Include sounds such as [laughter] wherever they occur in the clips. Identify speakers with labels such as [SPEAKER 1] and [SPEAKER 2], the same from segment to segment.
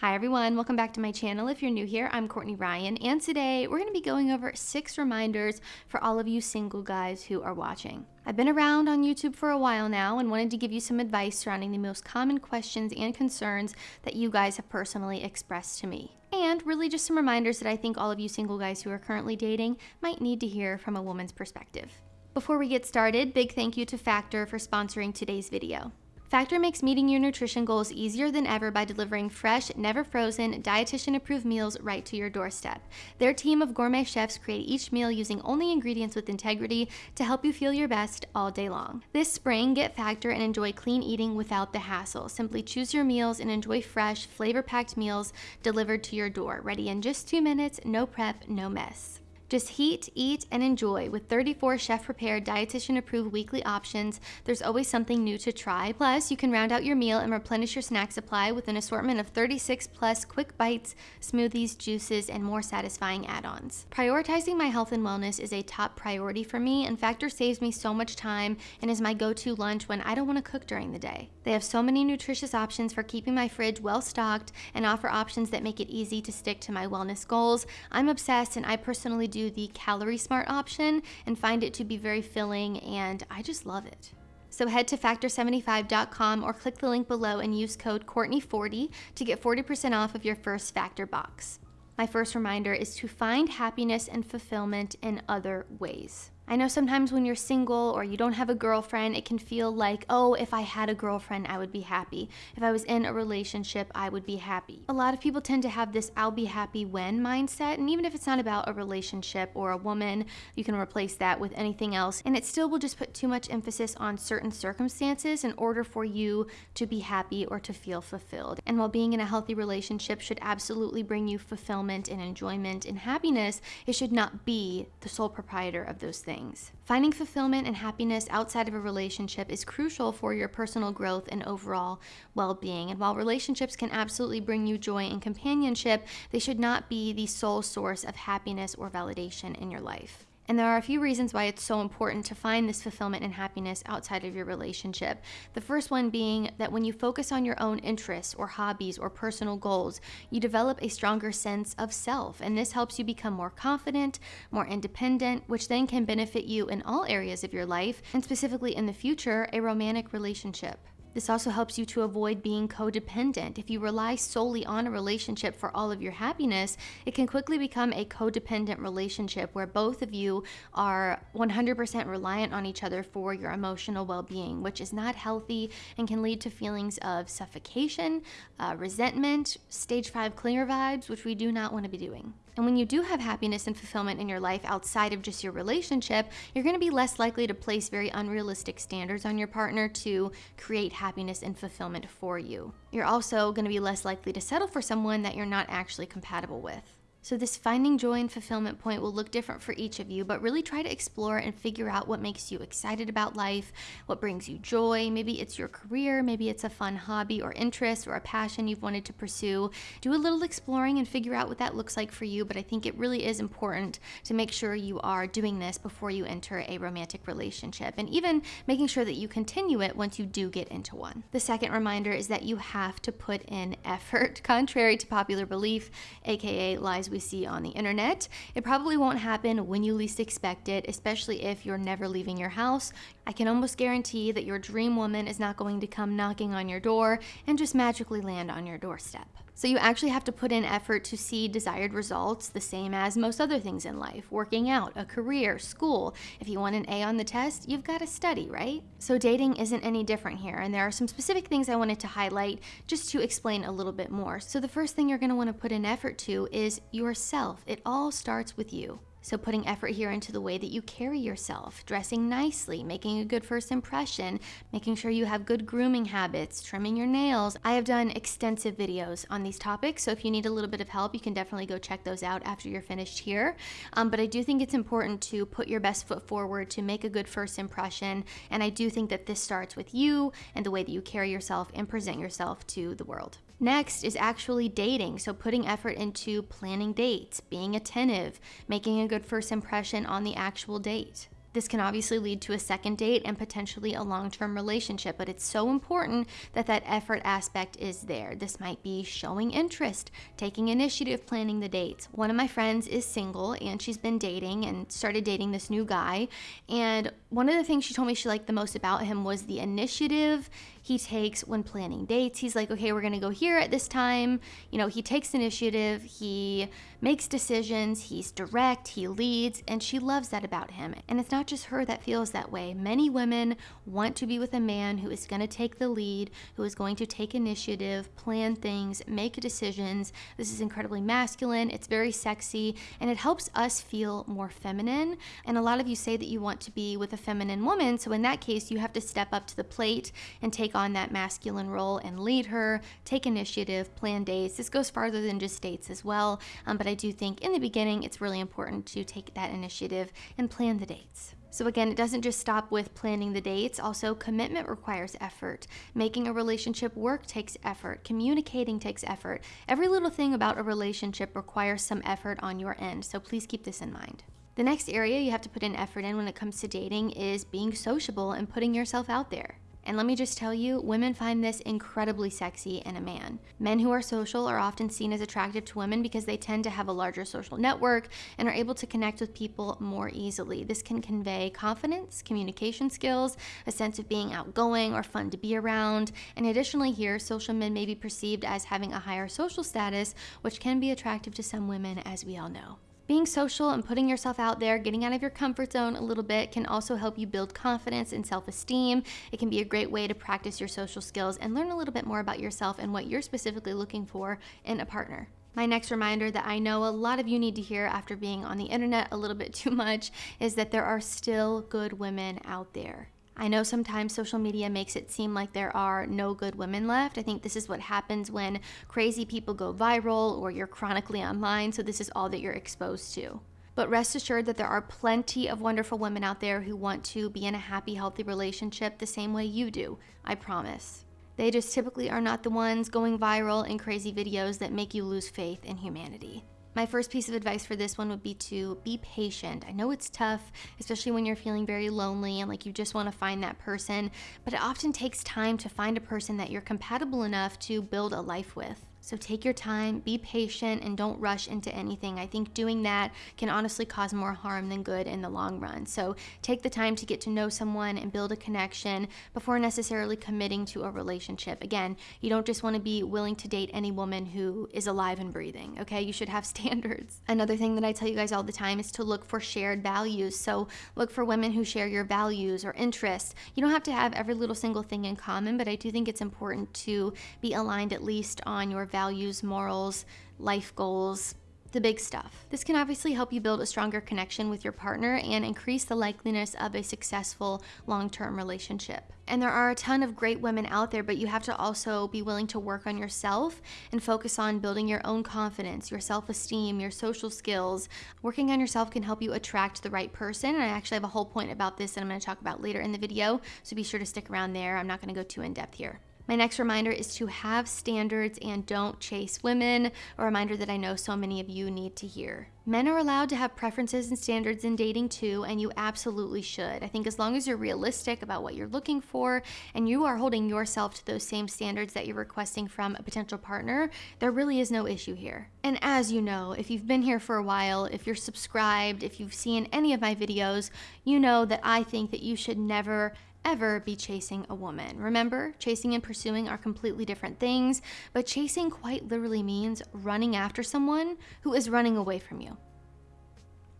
[SPEAKER 1] Hi everyone, welcome back to my channel. If you're new here, I'm Courtney Ryan, and today we're going to be going over six reminders for all of you single guys who are watching. I've been around on YouTube for a while now and wanted to give you some advice surrounding the most common questions and concerns that you guys have personally expressed to me. And really just some reminders that I think all of you single guys who are currently dating might need to hear from a woman's perspective. Before we get started, big thank you to Factor for sponsoring today's video. Factor makes meeting your nutrition goals easier than ever by delivering fresh, never frozen, dietitian approved meals right to your doorstep. Their team of gourmet chefs create each meal using only ingredients with integrity to help you feel your best all day long. This spring, get Factor and enjoy clean eating without the hassle. Simply choose your meals and enjoy fresh, flavor packed meals delivered to your door, ready in just two minutes, no prep, no mess. Just heat, eat, and enjoy. With 34 chef prepared, dietitian approved weekly options, there's always something new to try. Plus, you can round out your meal and replenish your snack supply with an assortment of 36 plus quick bites, smoothies, juices, and more satisfying add ons. Prioritizing my health and wellness is a top priority for me, and Factor saves me so much time and is my go to lunch when I don't want to cook during the day. They have so many nutritious options for keeping my fridge well stocked and offer options that make it easy to stick to my wellness goals. I'm obsessed, and I personally do do the Calorie Smart option and find it to be very filling, and I just love it. So head to factor75.com or click the link below and use code Courtney40 to get 40% off of your first Factor box. My first reminder is to find happiness and fulfillment in other ways. I know sometimes when you're single or you don't have a girlfriend, it can feel like, oh, if I had a girlfriend, I would be happy. If I was in a relationship, I would be happy. A lot of people tend to have this I'll be happy when mindset, and even if it's not about a relationship or a woman, you can replace that with anything else, and it still will just put too much emphasis on certain circumstances in order for you to be happy or to feel fulfilled. And while being in a healthy relationship should absolutely bring you fulfillment and enjoyment and happiness, it should not be the sole proprietor of those things things. Finding fulfillment and happiness outside of a relationship is crucial for your personal growth and overall well being. And while relationships can absolutely bring you joy and companionship, they should not be the sole source of happiness or validation in your life. And there are a few reasons why it's so important to find this fulfillment and happiness outside of your relationship. The first one being that when you focus on your own interests or hobbies or personal goals, you develop a stronger sense of self. And this helps you become more confident, more independent, which then can benefit you in all areas of your life, and specifically in the future, a romantic relationship. This also helps you to avoid being codependent. If you rely solely on a relationship for all of your happiness, it can quickly become a codependent relationship where both of you are 100% reliant on each other for your emotional well being, which is not healthy and can lead to feelings of suffocation, uh, resentment, stage five clinger vibes, which we do not want to be doing. And when you do have happiness and fulfillment in your life outside of just your relationship, you're going to be less likely to place very unrealistic standards on your partner to create happiness and fulfillment for you. You're also going to be less likely to settle for someone that you're not actually compatible with. So, this finding joy and fulfillment point will look different for each of you, but really try to explore and figure out what makes you excited about life, what brings you joy. Maybe it's your career, maybe it's a fun hobby or interest or a passion you've wanted to pursue. Do a little exploring and figure out what that looks like for you, but I think it really is important to make sure you are doing this before you enter a romantic relationship and even making sure that you continue it once you do get into one. The second reminder is that you have to put in effort, [laughs] contrary to popular belief, aka lies we see on the internet. It probably won't happen when you least expect it, especially if you're never leaving your house. I can almost guarantee that your dream woman is not going to come knocking on your door and just magically land on your doorstep. So you actually have to put in effort to see desired results, the same as most other things in life working out, a career, school. If you want an A on the test, you've got to study, right? So dating isn't any different here, and there are some specific things I wanted to highlight just to explain a little bit more. So the first thing you're going to want to put in effort to is yourself. It all starts with you. So, putting effort here into the way that you carry yourself, dressing nicely, making a good first impression, making sure you have good grooming habits, trimming your nails. I have done extensive videos on these topics, so if you need a little bit of help, you can definitely go check those out after you're finished here. Um, but I do think it's important to put your best foot forward to make a good first impression, and I do think that this starts with you and the way that you carry yourself and present yourself to the world. Next is actually dating, so putting effort into planning dates, being attentive, making a good first impression on the actual date. This can obviously lead to a second date and potentially a long term relationship, but it's so important that that effort aspect is there. This might be showing interest, taking initiative, planning the dates. One of my friends is single and she's been dating and started dating this new guy. And one of the things she told me she liked the most about him was the initiative he takes when planning dates. He's like, okay, we're gonna go here at this time. You know, he takes initiative, he makes decisions, he's direct, he leads, and she loves that about him. And it's not just her that feels that way. Many women want to be with a man who is going to take the lead, who is going to take initiative, plan things, make decisions. This is incredibly masculine, it's very sexy, and it helps us feel more feminine. And a lot of you say that you want to be with a feminine woman, so in that case, you have to step up to the plate and take on that masculine role and lead her, take initiative, plan dates. This goes farther than just dates as well, um, but I do think in the beginning it's really important to take that initiative and plan the dates. So, again, it doesn't just stop with planning the dates, also, commitment requires effort. Making a relationship work takes effort. Communicating takes effort. Every little thing about a relationship requires some effort on your end, so please keep this in mind. The next area you have to put in effort in when it comes to dating is being sociable and putting yourself out there. And let me just tell you, women find this incredibly sexy in a man. Men who are social are often seen as attractive to women because they tend to have a larger social network and are able to connect with people more easily. This can convey confidence, communication skills, a sense of being outgoing or fun to be around. And additionally, here, social men may be perceived as having a higher social status, which can be attractive to some women, as we all know. Being social and putting yourself out there, getting out of your comfort zone a little bit can also help you build confidence and self esteem. It can be a great way to practice your social skills and learn a little bit more about yourself and what you're specifically looking for in a partner. My next reminder that I know a lot of you need to hear after being on the internet a little bit too much is that there are still good women out there. I know sometimes social media makes it seem like there are no good women left. I think this is what happens when crazy people go viral or you're chronically online, so this is all that you're exposed to. But rest assured that there are plenty of wonderful women out there who want to be in a happy, healthy relationship the same way you do. I promise. They just typically are not the ones going viral in crazy videos that make you lose faith in humanity. My first piece of advice for this one would be to be patient. I know it's tough, especially when you're feeling very lonely and like you just want to find that person, but it often takes time to find a person that you're compatible enough to build a life with. So take your time, be patient, and don't rush into anything. I think doing that can honestly cause more harm than good in the long run. So take the time to get to know someone and build a connection before necessarily committing to a relationship. Again, you don't just want to be willing to date any woman who is alive and breathing, okay? You should have [laughs] standards. Another thing that I tell you guys all the time is to look for shared values. So look for women who share your values or interests. You don't have to have every little single thing in common, but I do think it's important to be aligned at least on your values values, morals, life goals, the big stuff. This can obviously help you build a stronger connection with your partner and increase the likeliness of a successful long term relationship. And there are a ton of great women out there, but you have to also be willing to work on yourself and focus on building your own confidence, your self esteem, your social skills. Working on yourself can help you attract the right person. And I actually have a whole point about this that I'm going to talk about later in the video, so be sure to stick around there. I'm not going to go too in depth here. My next reminder is to have standards and don't chase women, a reminder that I know so many of you need to hear. Men are allowed to have preferences and standards in dating too, and you absolutely should. I think as long as you're realistic about what you're looking for and you are holding yourself to those same standards that you're requesting from a potential partner, there really is no issue here. And as you know, if you've been here for a while, if you're subscribed, if you've seen any of my videos, you know that I think that you should never ever be chasing a woman. Remember, chasing and pursuing are completely different things, but chasing quite literally means running after someone who is running away from you.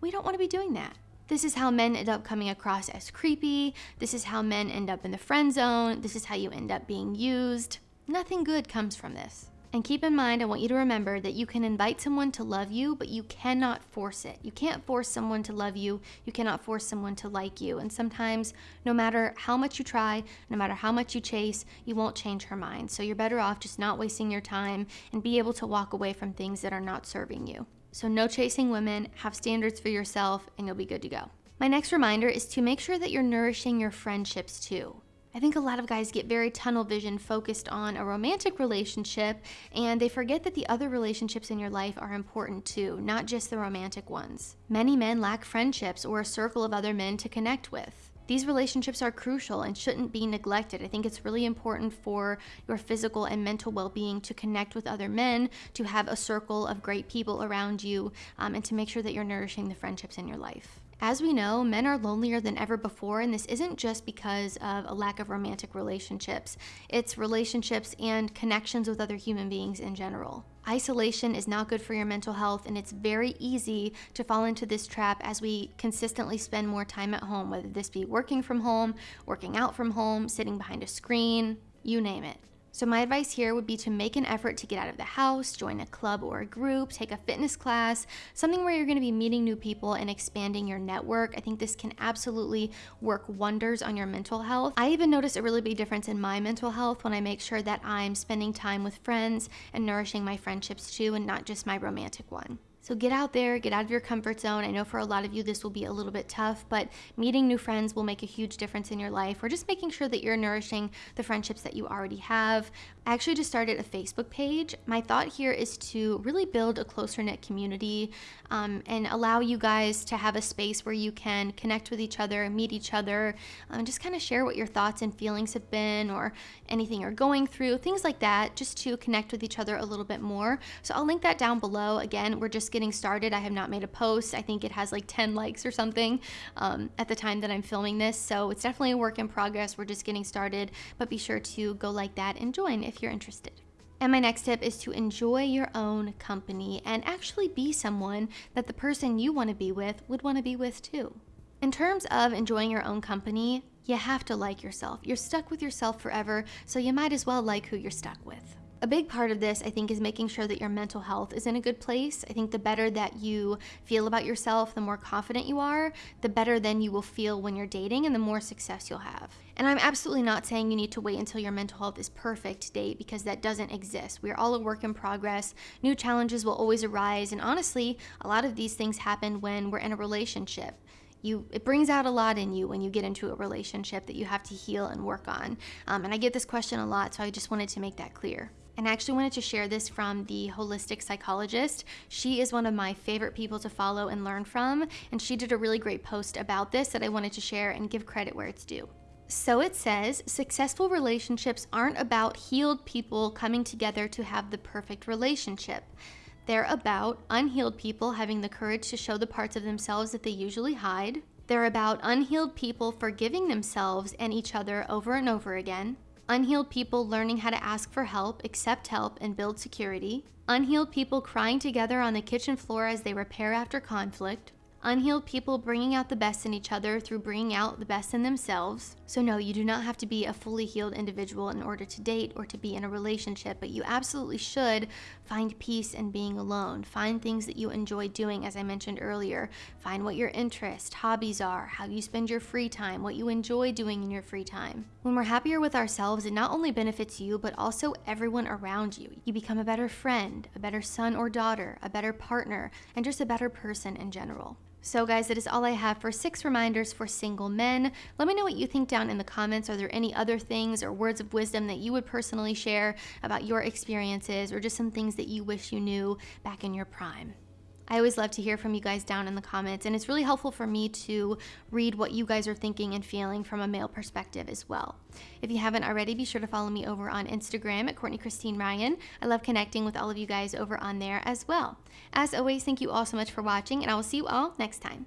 [SPEAKER 1] We don't want to be doing that. This is how men end up coming across as creepy. This is how men end up in the friend zone. This is how you end up being used. Nothing good comes from this. And keep in mind, I want you to remember that you can invite someone to love you, but you cannot force it. You can't force someone to love you. You cannot force someone to like you. And sometimes, no matter how much you try, no matter how much you chase, you won't change her mind. So you're better off just not wasting your time and be able to walk away from things that are not serving you. So, no chasing women, have standards for yourself, and you'll be good to go. My next reminder is to make sure that you're nourishing your friendships too. I think a lot of guys get very tunnel vision focused on a romantic relationship and they forget that the other relationships in your life are important too, not just the romantic ones. Many men lack friendships or a circle of other men to connect with. These relationships are crucial and shouldn't be neglected. I think it's really important for your physical and mental well being to connect with other men, to have a circle of great people around you, um, and to make sure that you're nourishing the friendships in your life. As we know, men are lonelier than ever before, and this isn't just because of a lack of romantic relationships. It's relationships and connections with other human beings in general. Isolation is not good for your mental health, and it's very easy to fall into this trap as we consistently spend more time at home, whether this be working from home, working out from home, sitting behind a screen, you name it. So my advice here would be to make an effort to get out of the house, join a club or a group, take a fitness class, something where you're gonna be meeting new people and expanding your network. I think this can absolutely work wonders on your mental health. I even notice a really big difference in my mental health when I make sure that I'm spending time with friends and nourishing my friendships too and not just my romantic one. So get out there, get out of your comfort zone. I know for a lot of you this will be a little bit tough, but meeting new friends will make a huge difference in your life or just making sure that you're nourishing the friendships that you already have. I actually just started a Facebook page. My thought here is to really build a closer knit community um, and allow you guys to have a space where you can connect with each other, meet each other, um, and just kind of share what your thoughts and feelings have been or anything you're going through, things like that, just to connect with each other a little bit more. So I'll link that down below. Again, we're just getting started. I have not made a post. I think it has like 10 likes or something um, at the time that I'm filming this. So it's definitely a work in progress. We're just getting started, but be sure to go like that and join if you're interested. And my next tip is to enjoy your own company and actually be someone that the person you want to be with would want to be with too. In terms of enjoying your own company, you have to like yourself. You're stuck with yourself forever, so you might as well like who you're stuck with. A big part of this, I think, is making sure that your mental health is in a good place. I think the better that you feel about yourself, the more confident you are, the better then you will feel when you're dating and the more success you'll have. And I'm absolutely not saying you need to wait until your mental health is perfect to date because that doesn't exist. We're all a work in progress. New challenges will always arise. And honestly, a lot of these things happen when we're in a relationship you it brings out a lot in you when you get into a relationship that you have to heal and work on um, and i get this question a lot so i just wanted to make that clear and I actually wanted to share this from the holistic psychologist. She is one of my favorite people to follow and learn from, and she did a really great post about this that I wanted to share and give credit where it's due. So it says successful relationships aren't about healed people coming together to have the perfect relationship. They're about unhealed people having the courage to show the parts of themselves that they usually hide. They're about unhealed people forgiving themselves and each other over and over again unhealed people learning how to ask for help, accept help, and build security, unhealed people crying together on the kitchen floor as they repair after conflict, unhealed people bringing out the best in each other through bringing out the best in themselves. So, no, you do not have to be a fully healed individual in order to date or to be in a relationship, but you absolutely should find peace in being alone. Find things that you enjoy doing, as I mentioned earlier. Find what your interests, hobbies are, how you spend your free time, what you enjoy doing in your free time. When we're happier with ourselves, it not only benefits you, but also everyone around you. You become a better friend, a better son or daughter, a better partner, and just a better person in general. So guys, that is all I have for six reminders for single men. Let me know what you think down in the comments. Are there any other things or words of wisdom that you would personally share about your experiences or just some things that you wish you knew back in your prime? I always love to hear from you guys down in the comments, and it's really helpful for me to read what you guys are thinking and feeling from a male perspective as well. If you haven't already, be sure to follow me over on Instagram at Courtney Christine Ryan. I love connecting with all of you guys over on there as well. As always, thank you all so much for watching, and I will see you all next time.